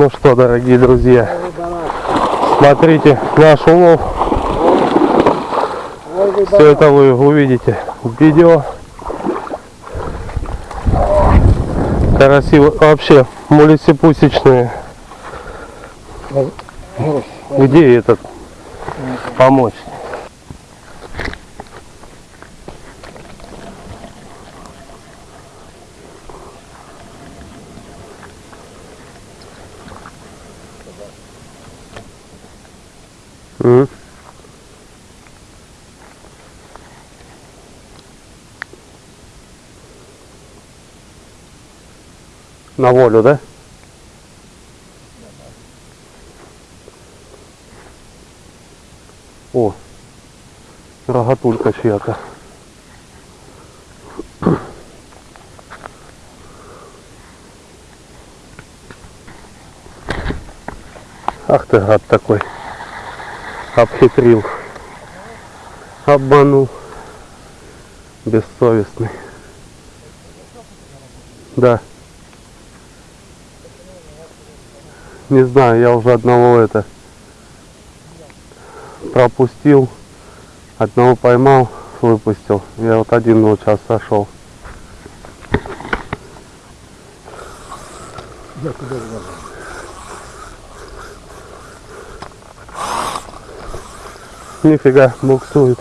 Ну что, дорогие друзья, смотрите наш улов. Все это вы увидите в видео. Караси вообще мулисипусечные. Где этот помочь? На волю, да? О, рогатулька чья-то. Ах ты гад такой. Обхитрил. Обманул. Бессовестный. Да. Не знаю, я уже одного это пропустил. Одного поймал, выпустил. Я вот один вот сейчас сошел. Я куда? Нифига, буксует.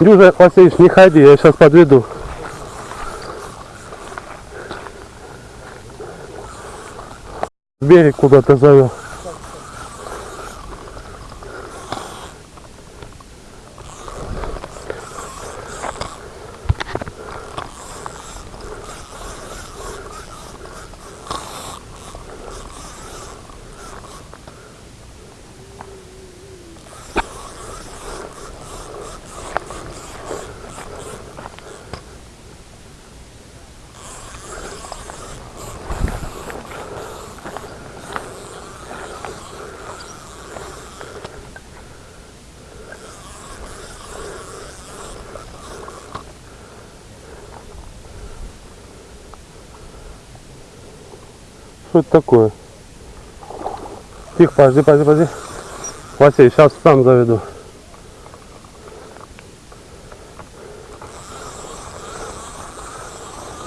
Дюжа, Васильевич, не ходи, я сейчас подведу. Берег куда-то завел. Что это такое? Тихо, подожди, подожди, подожди. Василий, сейчас сам заведу.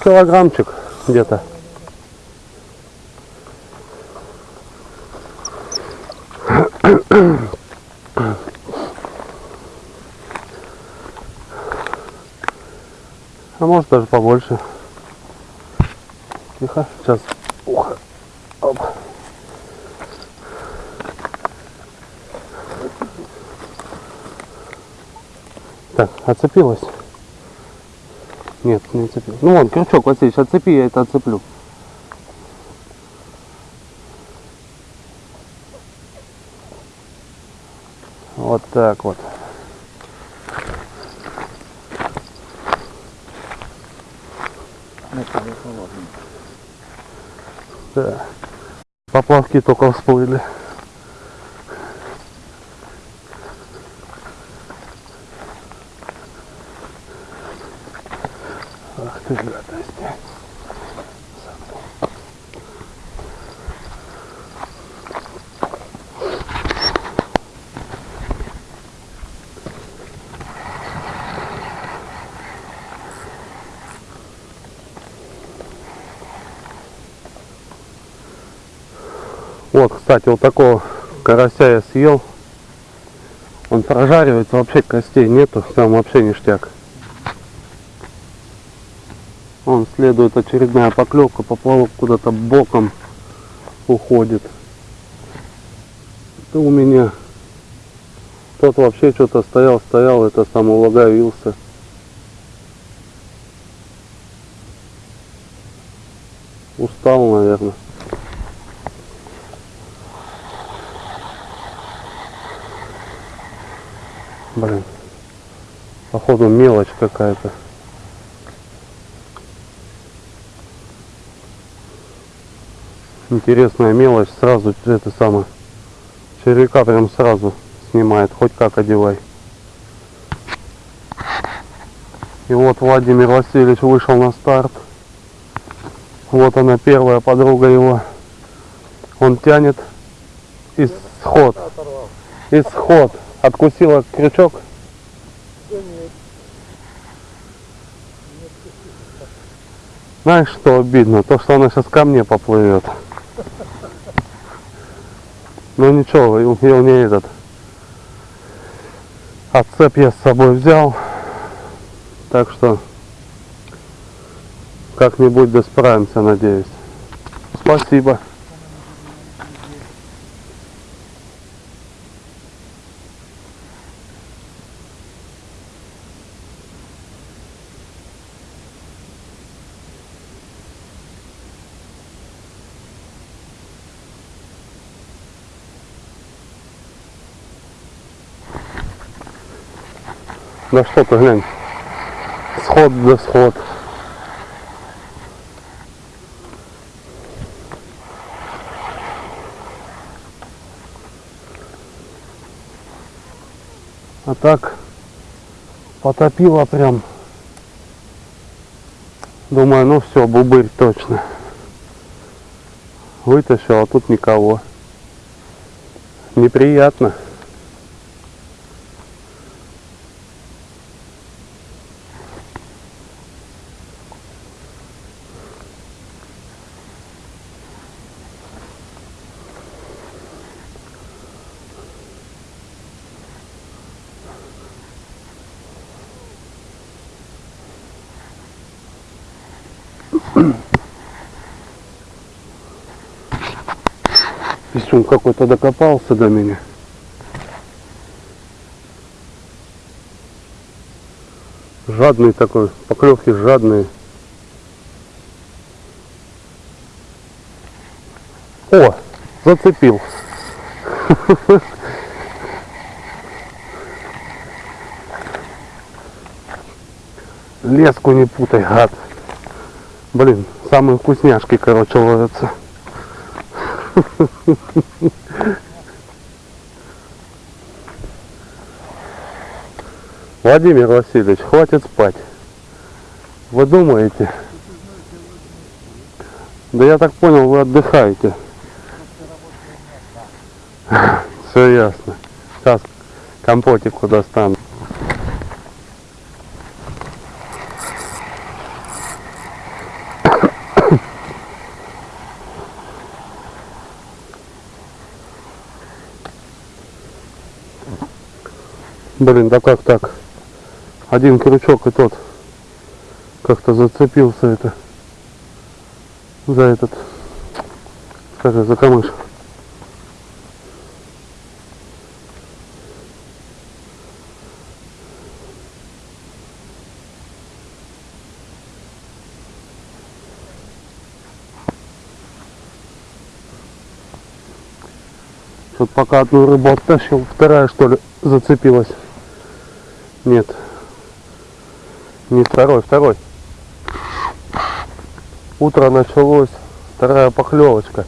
Килограммчик где-то. А может даже побольше. Тихо, сейчас. Отцепилась? Нет, не отцепилась. Ну вон, крючок, Васильевич, отцепи, я это отцеплю. Вот так вот. Да. Поплавки только всплыли. Ах ты гадость. Вот, кстати, вот такого карася я съел. Он прожаривается, вообще костей нету, там вообще ништяк. Он следует очередная поклевка, поплавок куда-то боком уходит. Это у меня тот вообще что-то стоял, стоял, это сам улагавился. Устал, наверное. Блин. Походу мелочь какая-то. Интересная мелочь. Сразу это самое. Червяка прям сразу снимает. Хоть как одевай. И вот Владимир Васильевич вышел на старт. Вот она первая подруга его. Он тянет исход. Исход. Откусила крючок. Знаешь, что обидно? То, что она сейчас ко мне поплывет. Ну ничего, я не этот. Отцеп я с собой взял. Так что как-нибудь да справимся, надеюсь. Спасибо. Да что ты глянь. Сход да сход. А так потопило прям. Думаю, ну все, бубырь точно. Вытащил, а тут никого. Неприятно. Какой-то докопался до меня. Жадный такой, поклевки жадные. О, зацепил. Леску не путай, гад. Блин, самые вкусняшки, короче, ловятся. Владимир Васильевич, хватит спать. Вы думаете? Да я так понял, вы отдыхаете. Все ясно. Сейчас компотику достану. Блин, да как так? Один крючок и тот как-то зацепился это за этот, скажи, за камыш. Тут пока одну рыбу оттащил, вторая что ли зацепилась. Нет. Не второй, второй. Утро началось, вторая поклевочка.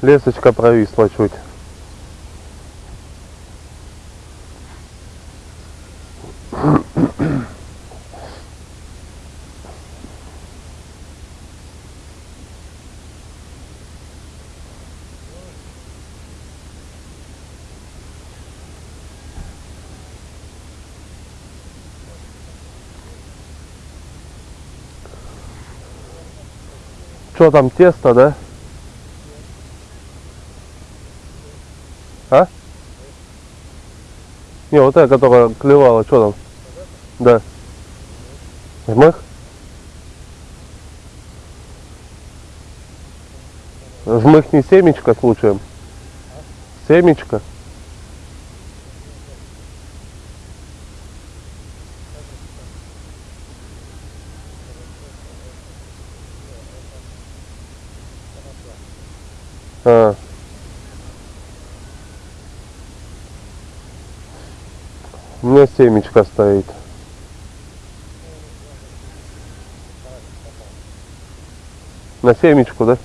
Лесочка провисла чуть. Что там, тесто, да? А? Не, вот эта, которая клевала, что там? Да. Жмых? Жмых не семечко случаем? Семечко? Семечка стоит. На семечку, да?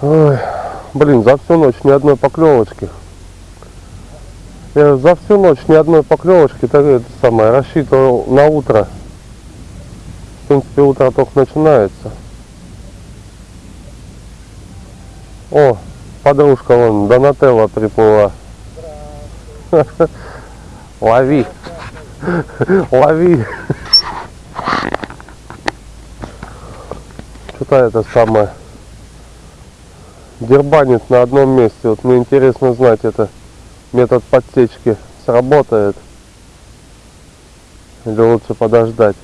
Ой, блин, за всю ночь ни одной поклевочки. Я за всю ночь ни одной поклевочки, так это самое, рассчитывал на утро. В принципе, утро только начинается. О, подружка вон, Донателла приплыла. Лови. Лови. Что-то это самое. Дербанит на одном месте. Вот мне интересно знать, это метод подсечки сработает. Или лучше подождать.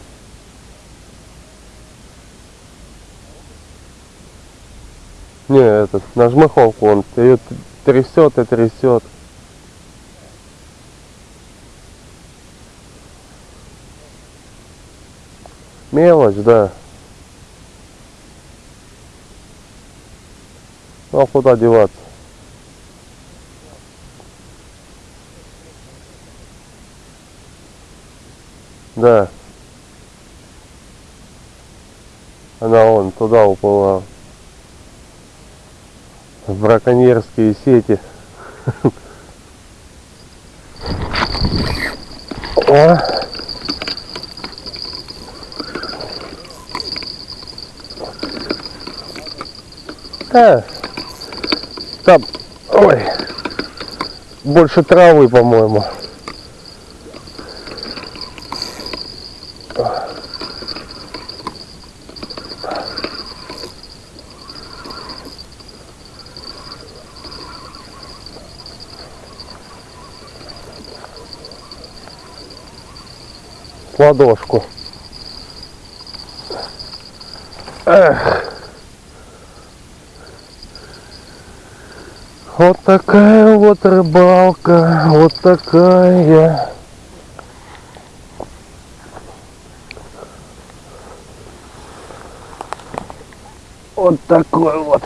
Не, этот, на жмыховку он ее трясет и трясет. Мелочь, да. Ну а куда деваться? Да. Она вон туда уплыла. В браконьерские сети. О. А, там, ой, больше травы, по-моему. Ладошку. Эх. Вот такая вот рыбалка, вот такая. Вот такой вот.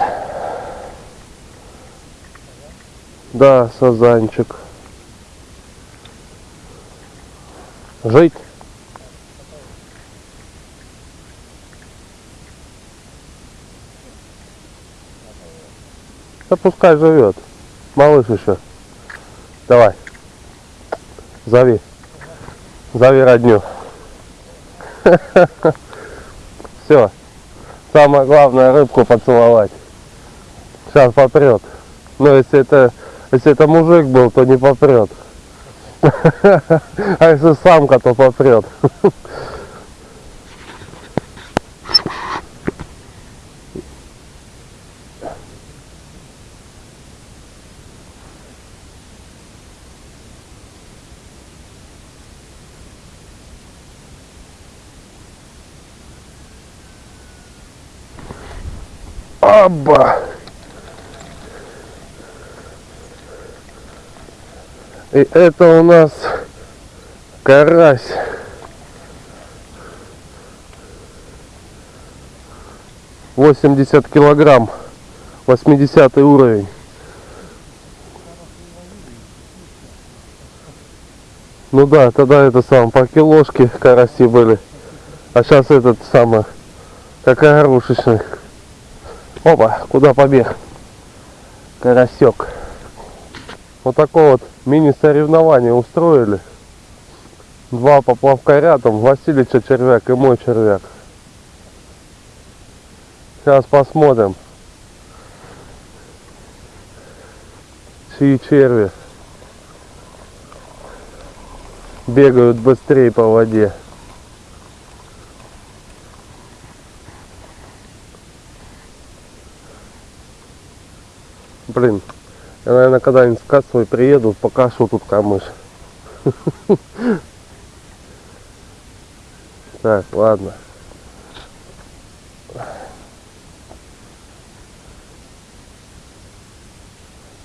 Да, сазанчик. Жить. Да пускай живет. Малыш еще. Давай. Зови. Зови родню. Все. Самое главное рыбку поцеловать. Сейчас попрет. Но если это если это мужик был, то не попрет. А если самка, то попрет. Аба! И это у нас карась. Восемьдесят килограмм. Восьмидесятый уровень. Ну да, тогда это сам по килошке караси были. А сейчас этот самый, как огрушечный. Опа, куда побег? Карасек. Вот такое вот мини-соревнование устроили. Два поплавка рядом, Васильича червяк и мой червяк. Сейчас посмотрим. Чьи черви бегают быстрее по воде. Блин, я, наверное, когда-нибудь в кассовый приеду, покажу тут камыш. Так, ладно.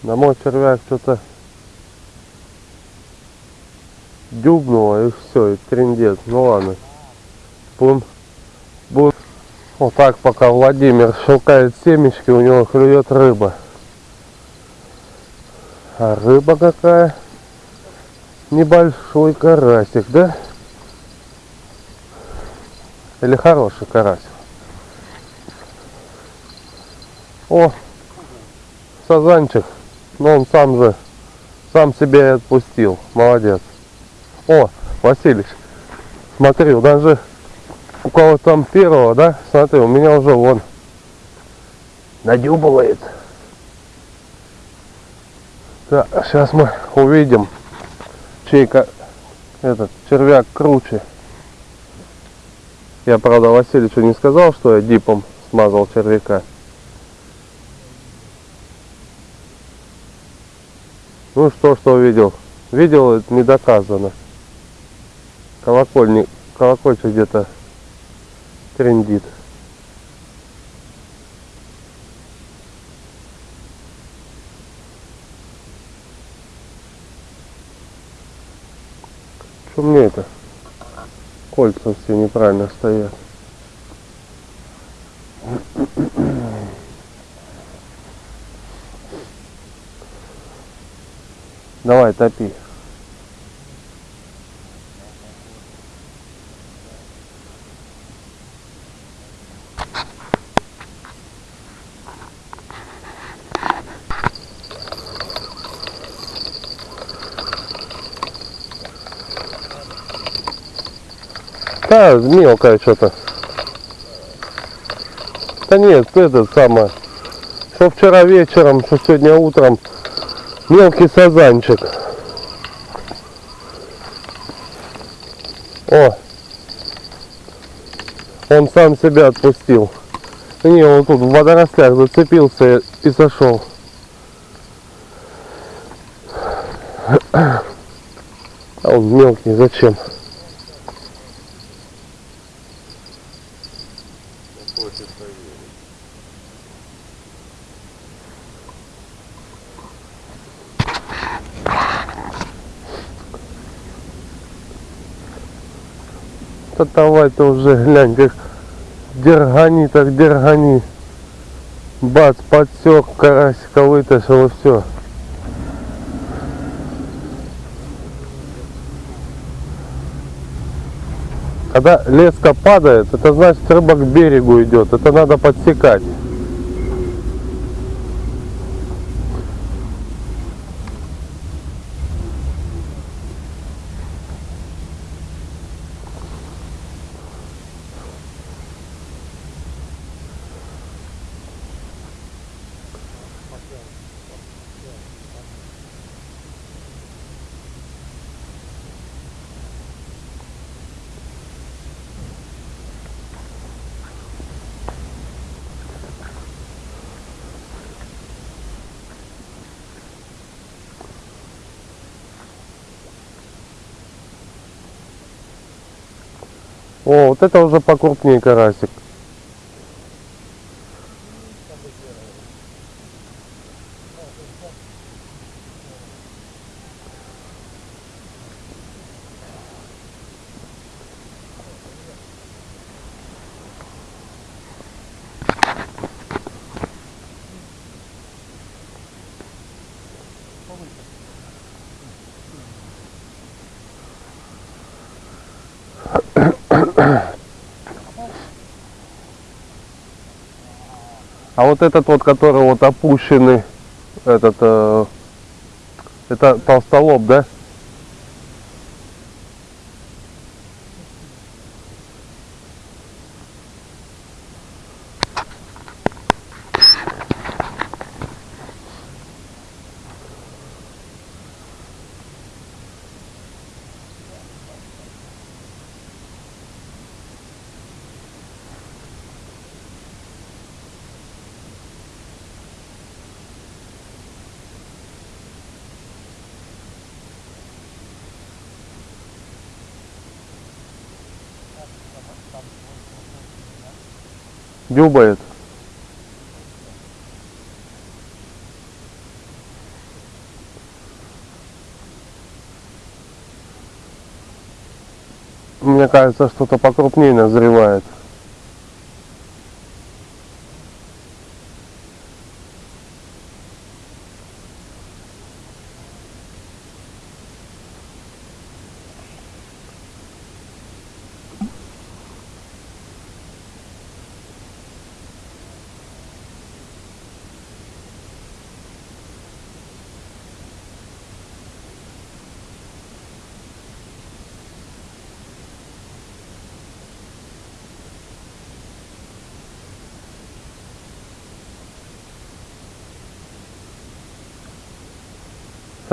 На мой червяк что-то дюбнуло и все, и трендец. Ну ладно. Будем, будем. Вот так пока Владимир щелкает семечки, у него клюет рыба. А рыба какая? Небольшой карасик, да? Или хороший карасик? О! сазанчик. Но он сам же, сам себя и отпустил. Молодец. О, Василич, смотри, даже у кого там первого, да? Смотри, у меня уже вон надюбывает. Так, сейчас мы увидим, чей этот червяк круче. Я, правда, Васильевичу не сказал, что я дипом смазал червяка. Ну что, что увидел? Видел, это не доказано. Колокольник, колокольчик где-то трендит. Что мне это? Кольца все неправильно стоят. Давай, топи. Да, мелкое что-то. Да нет, это самое. Что вчера вечером, что сегодня утром. Мелкий сазанчик. О! Он сам себя отпустил. Не, он тут в водорослях зацепился и сошел. А он мелкий, зачем? Ты уже глянь, как дергани, так дергани. Бац, подсек, карасика вытащил и все. Когда леска падает, это значит рыба к берегу идет. Это надо подсекать. О, вот это уже покрупнее карасик. А вот этот вот, который вот опущенный, этот, э, это толстолоб, да? Дюбает. Мне кажется, что-то покрупнее назревает.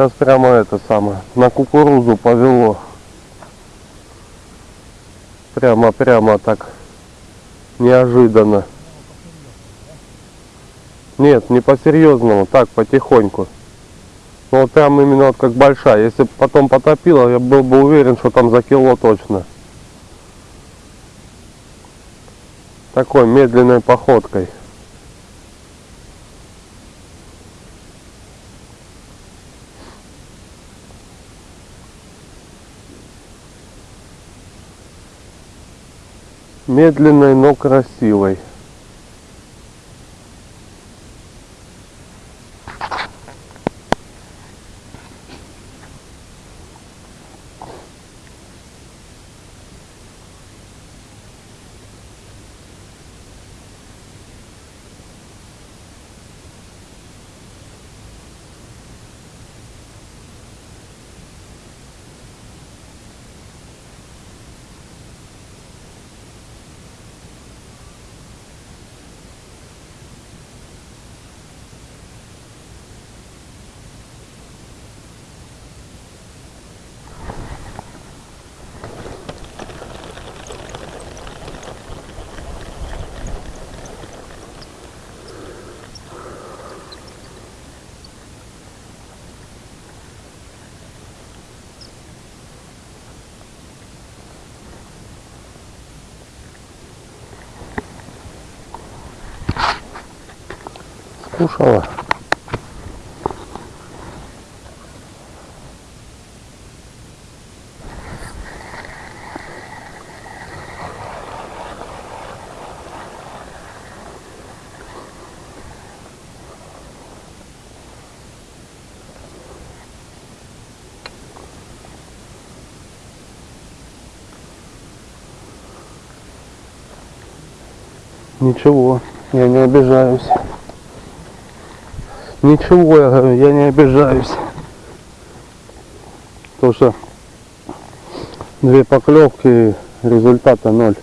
Сейчас прямо это самое, на кукурузу повело. Прямо-прямо так неожиданно. Нет, не по-серьезному, так, потихоньку. Ну вот прям именно вот как большая. Если потом потопило, я был бы уверен, что там за кило точно. Такой медленной походкой. Медленной, но красивой. Скушала. Ничего, я не обижаюсь. Ничего, я я не обижаюсь. Потому что две поклевки, результата ноль.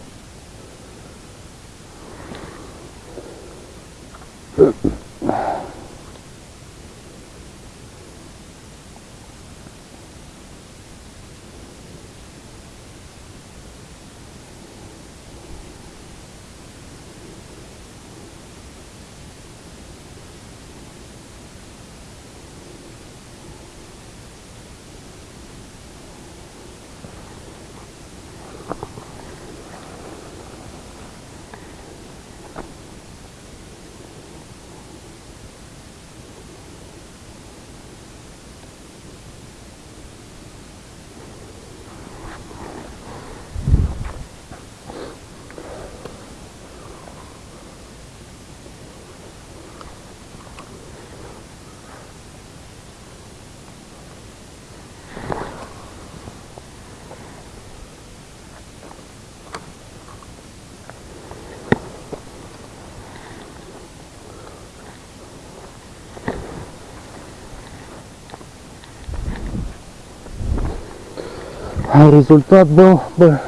А результат был бы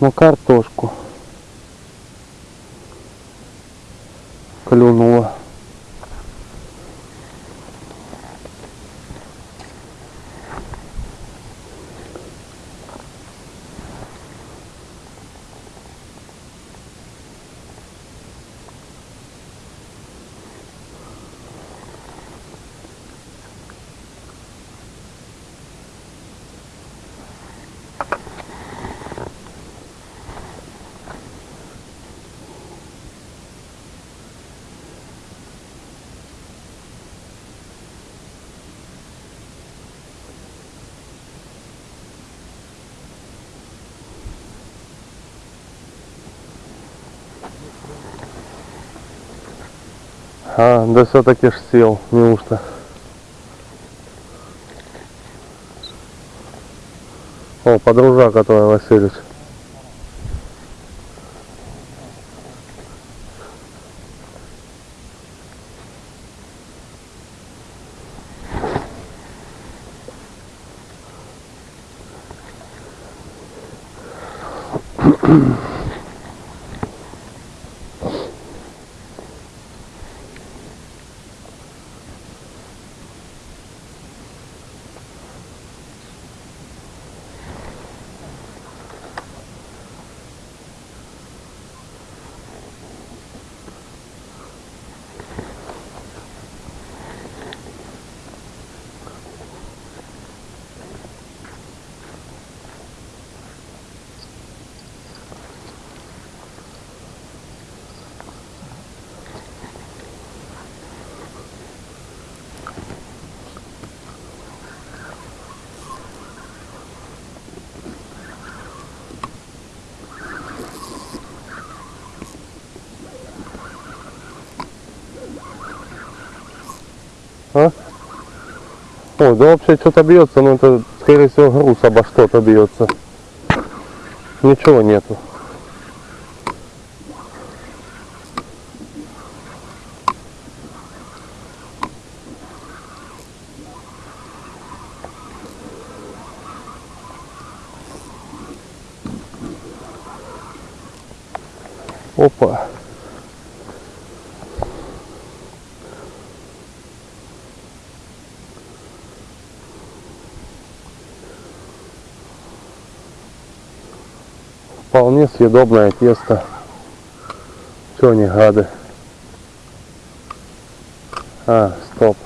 на картошку. Клюнула. А, да все-таки ж сел, неужто? О, подружа, которая а Васильевич. Mm-hmm. Ой, да вообще что-то бьется, но это, скорее всего, груз обо что-то бьется. Ничего нету. Опа. Вполне съедобное тесто. Че они гады? А, стоп.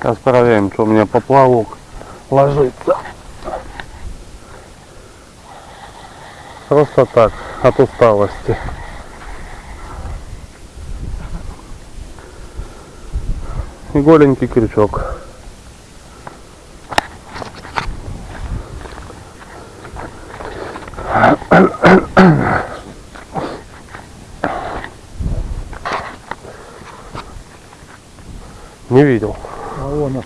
Проверим, что у меня поплавок ложится. Просто так, от усталости. И голенький крючок. Не видел. А вон он.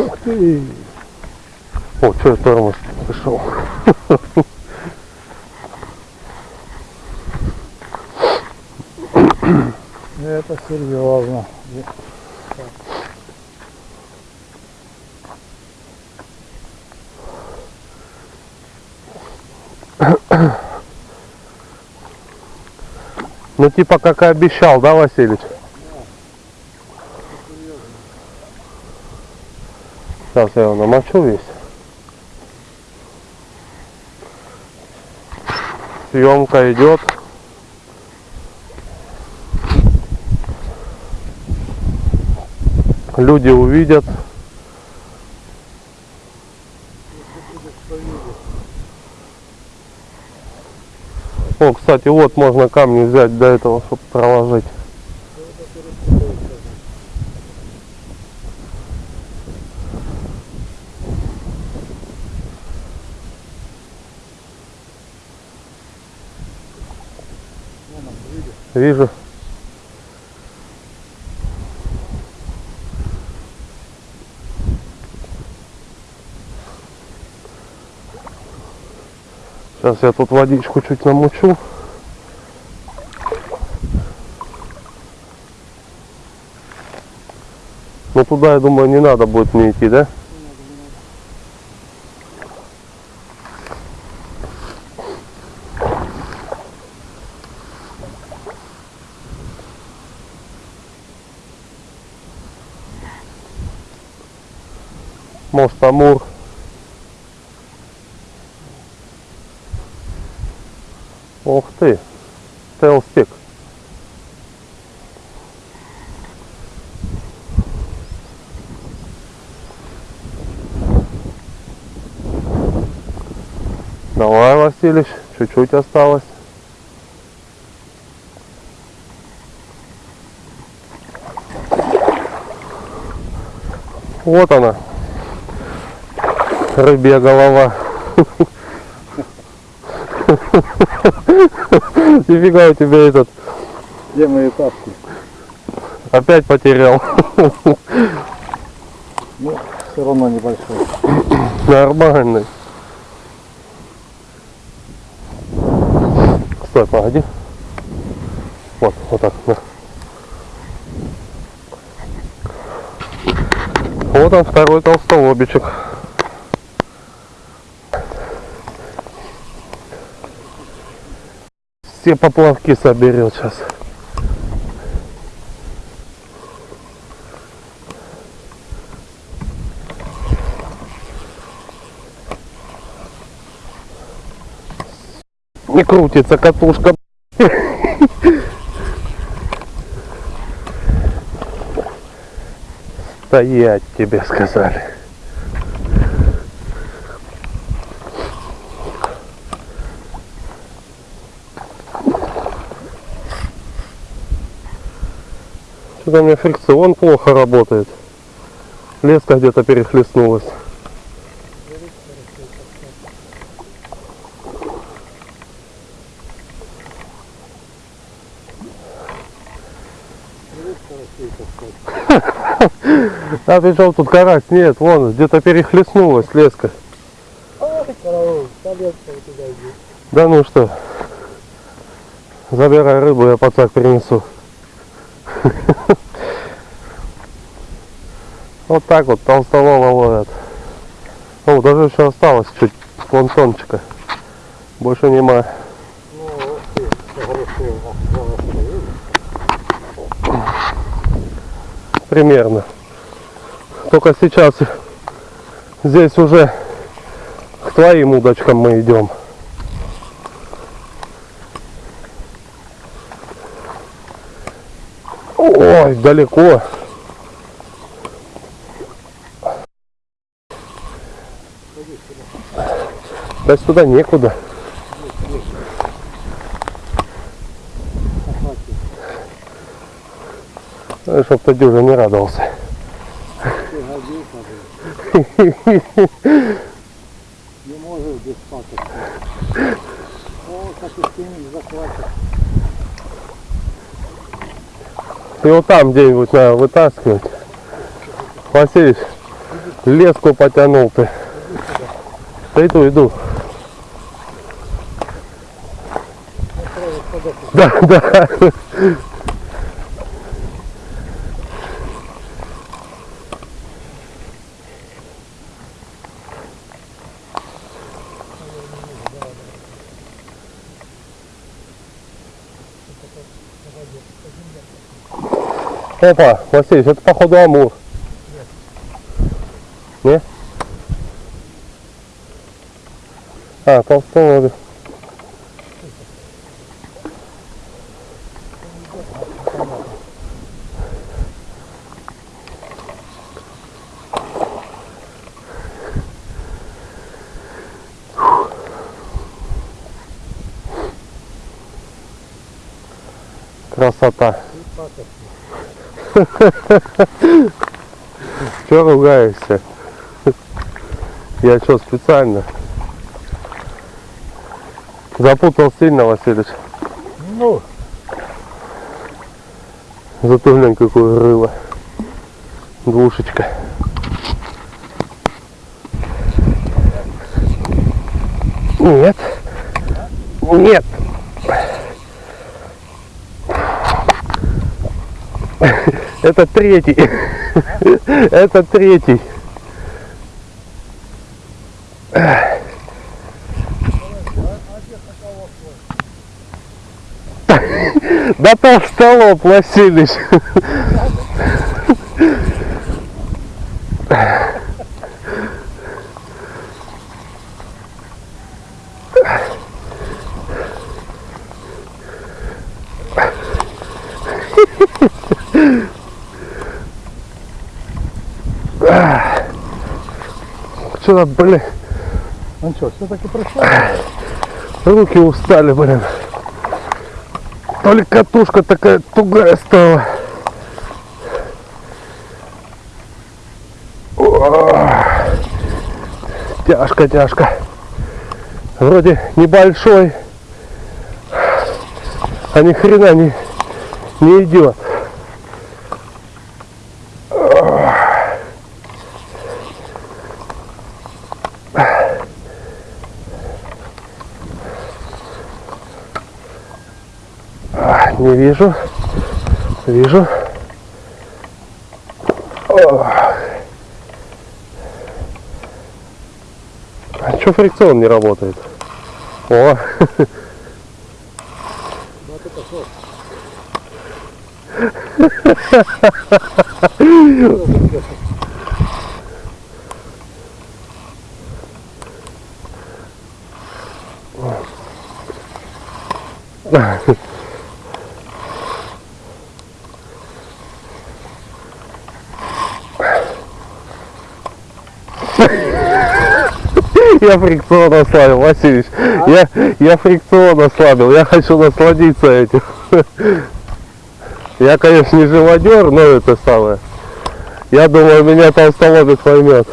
Ух ты! Я тормоз пришел. Это серьезно. Ну типа как и обещал, да, Васильевич? Сейчас я его намочу весь. Съемка идет. Люди увидят. О, кстати, вот можно камни взять до этого, чтобы проложить. Вижу. Сейчас я тут водичку чуть намучу. Но туда, я думаю, не надо будет мне идти, да? Может, Амур. Ух ты, Телстик. Давай, Василич, чуть-чуть осталось. Вот она, рыбья голова. Нифига у тебя этот Где мои тапки? опять потерял. Ну, все равно небольшой. Нормальный. Стой, погоди. Вот, вот так. да. Вот он, второй толстолобичек. Все поплавки соберет сейчас. Не крутится катушка. Стоять тебе сказали. Что-то у меня фрикцион плохо работает. Леска где-то перехлестнулась. А ты что, тут карась? Нет, вон, где-то перехлестнулась леска. Да ну что, забирай рыбу, я пацак принесу. Вот так вот толстолома ловят. О, даже еще осталось чуть планктончика. Больше нема. Примерно. Только сейчас здесь уже к твоим удочкам мы идем. Ой, далеко. Да сюда некуда. Ну, Чтоб ты дюжа не радовался. Не можешь без паток. О, как и захватит. Вот там где-нибудь надо вытаскивать. Васильевич, леску потянул ты. Да иду, иду. Да, да. Опа, Васильевич, это походу амур. Не? А, толстолобик. Красота. Че ругаешься? Я что, специально? Запутал сильно, Васильевич. Ну, Зато глянь, какое рыло. Двушечка. Нет. Нет. Это третий. Это третий. Да толстолоб, Васильевич. Что-то, блин, ну что, все-таки пришел? руки устали, блин. То ли катушка такая тугая стала. Тяжко, тяжко. Вроде небольшой, а ни хрена не, не идет. Не вижу. Вижу. А что фрикцион не работает? О, это что? Я фрикцион ослабил, Васильевич. Я, я фрикцион ослабил, я хочу насладиться этим. Я, конечно, не живодер, но это самое. Я думаю, меня толстолобик поймет.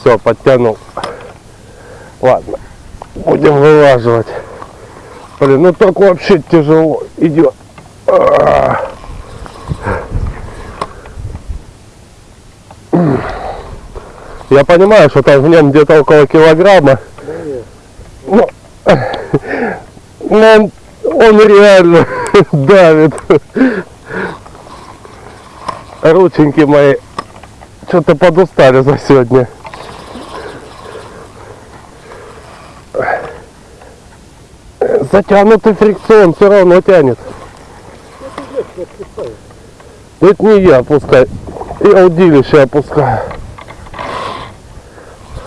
Все, подтянул. Ладно, будем вылаживать. Блин, ну так вообще тяжело идет. А. Я понимаю, что там в нем где-то около килограмма. Ну, но он, он реально давит. Рученьки мои что-то подустали за сегодня. Затянутый фрикцион все равно тянет. Это не я опускаю. Я удилище опускаю.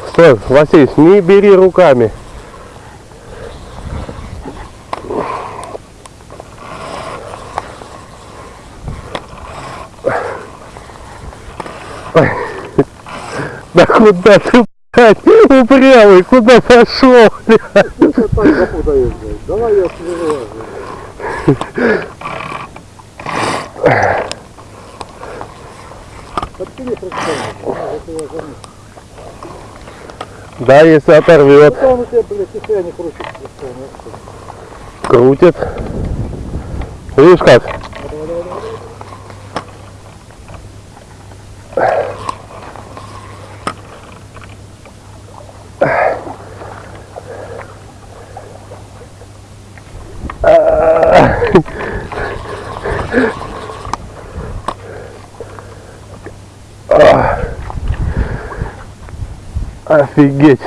Стой, Василий, не бери руками. Да куда ты, блядь, упрямый, куда пошел, блядь? Давай я заметил. Да, если оторвет, крутит. Видишь как? Офигеть.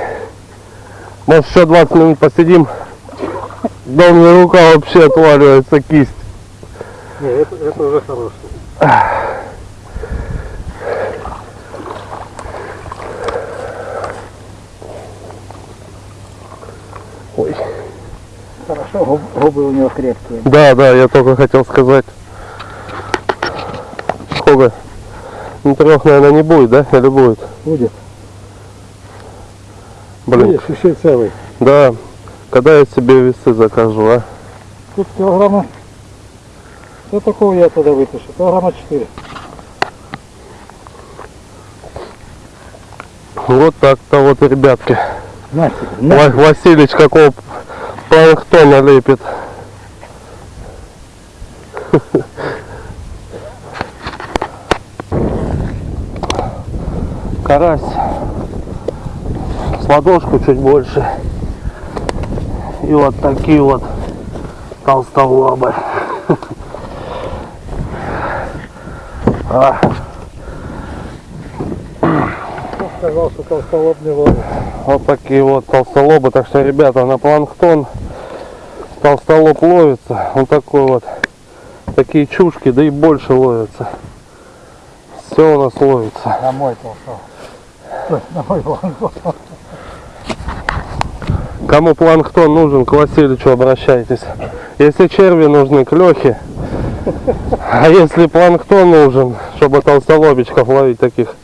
Может еще 20 минут посидим? Да у меня рука вообще отваливается, кисть. Не, это, это уже хороший. Хорошо, губ- губы у него крепкие. Да, да, я только хотел сказать. Сколько? Ну трех, наверное, не будет, да? Или будет? Будет. Блин. Видишь, еще целый. Да. Когда я себе весы закажу, а? Тут килограмма... Что такого я тогда вытащу? Килограмма 4. Вот так-то вот, ребятки. Настя, Ва- Василич какого планктона лепит. Карась. С ладошку чуть больше. И вот такие вот толстолобы. А, сказал, что толстолоб не ловит? Вот такие вот толстолобы. Так что, ребята, на планктон толстолоб ловится. Он такой вот. Такие чушки, да и больше ловятся. Все у нас ловится. На мой толстолоб. На мой планктон. Кому планктон нужен, к Васильевичу обращайтесь. Если черви нужны, к Лехе. А если планктон нужен, чтобы толстолобичков ловить таких,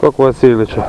то к Васильевичу.